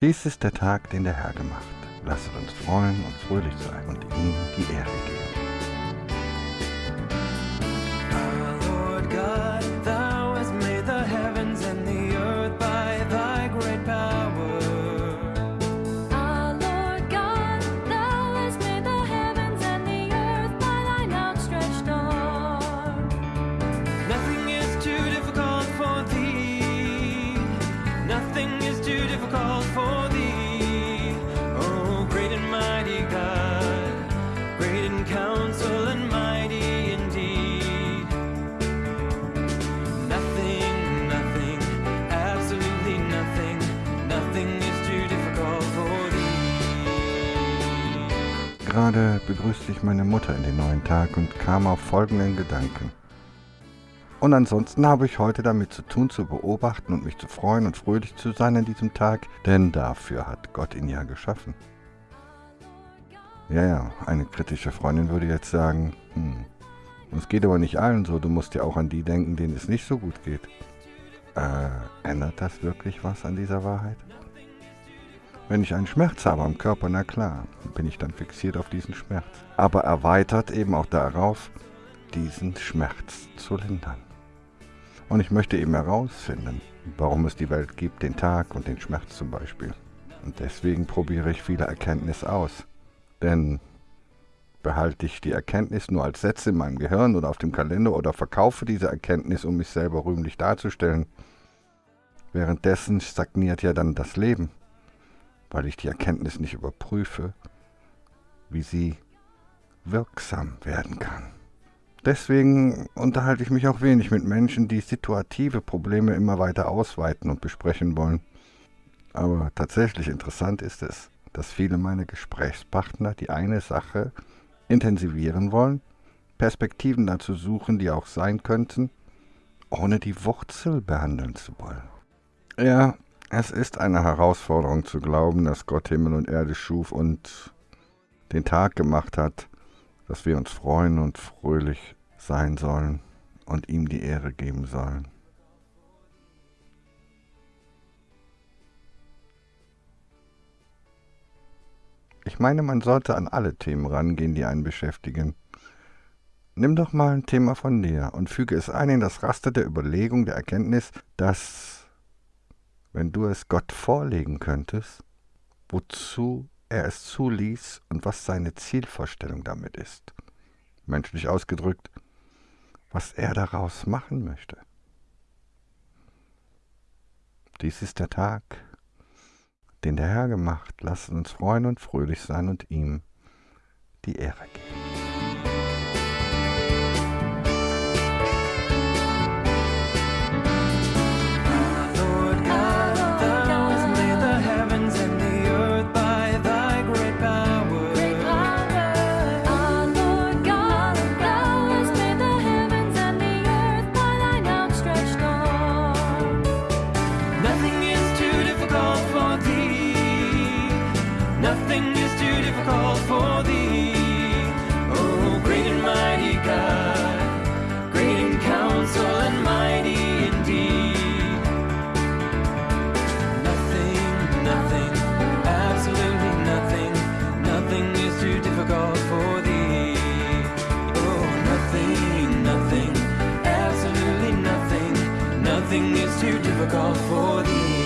Dies ist der Tag, den der Herr gemacht. Lasset uns freuen und fröhlich sein und ihm die Ehre geben. Gerade begrüßte ich meine Mutter in den neuen Tag und kam auf folgenden Gedanken. Und ansonsten habe ich heute damit zu tun, zu beobachten und mich zu freuen und fröhlich zu sein an diesem Tag, denn dafür hat Gott ihn ja geschaffen. Ja, ja, eine kritische Freundin würde jetzt sagen, hm, es geht aber nicht allen so, du musst ja auch an die denken, denen es nicht so gut geht. Äh, ändert das wirklich was an dieser Wahrheit? Wenn ich einen Schmerz habe am Körper, na klar, bin ich dann fixiert auf diesen Schmerz. Aber erweitert eben auch darauf, diesen Schmerz zu lindern. Und ich möchte eben herausfinden, warum es die Welt gibt, den Tag und den Schmerz zum Beispiel. Und deswegen probiere ich viele Erkenntnisse aus. Denn behalte ich die Erkenntnis nur als Sätze in meinem Gehirn oder auf dem Kalender oder verkaufe diese Erkenntnis, um mich selber rühmlich darzustellen. Währenddessen stagniert ja dann das Leben weil ich die Erkenntnis nicht überprüfe, wie sie wirksam werden kann. Deswegen unterhalte ich mich auch wenig mit Menschen, die situative Probleme immer weiter ausweiten und besprechen wollen. Aber tatsächlich interessant ist es, dass viele meiner Gesprächspartner die eine Sache intensivieren wollen, Perspektiven dazu suchen, die auch sein könnten, ohne die Wurzel behandeln zu wollen. Ja, es ist eine Herausforderung zu glauben, dass Gott Himmel und Erde schuf und den Tag gemacht hat, dass wir uns freuen und fröhlich sein sollen und ihm die Ehre geben sollen. Ich meine, man sollte an alle Themen rangehen, die einen beschäftigen. Nimm doch mal ein Thema von dir und füge es ein in das Raster der Überlegung, der Erkenntnis, dass wenn du es Gott vorlegen könntest, wozu er es zuließ und was seine Zielvorstellung damit ist. Menschlich ausgedrückt, was er daraus machen möchte. Dies ist der Tag, den der Herr gemacht. Lasst uns freuen und fröhlich sein und ihm die Ehre geben. nothing is too difficult for thee. Oh, great and mighty God, great in counsel and mighty indeed. Nothing, nothing, absolutely nothing, nothing is too difficult for thee. Oh, nothing, nothing, absolutely nothing, nothing is too difficult for thee.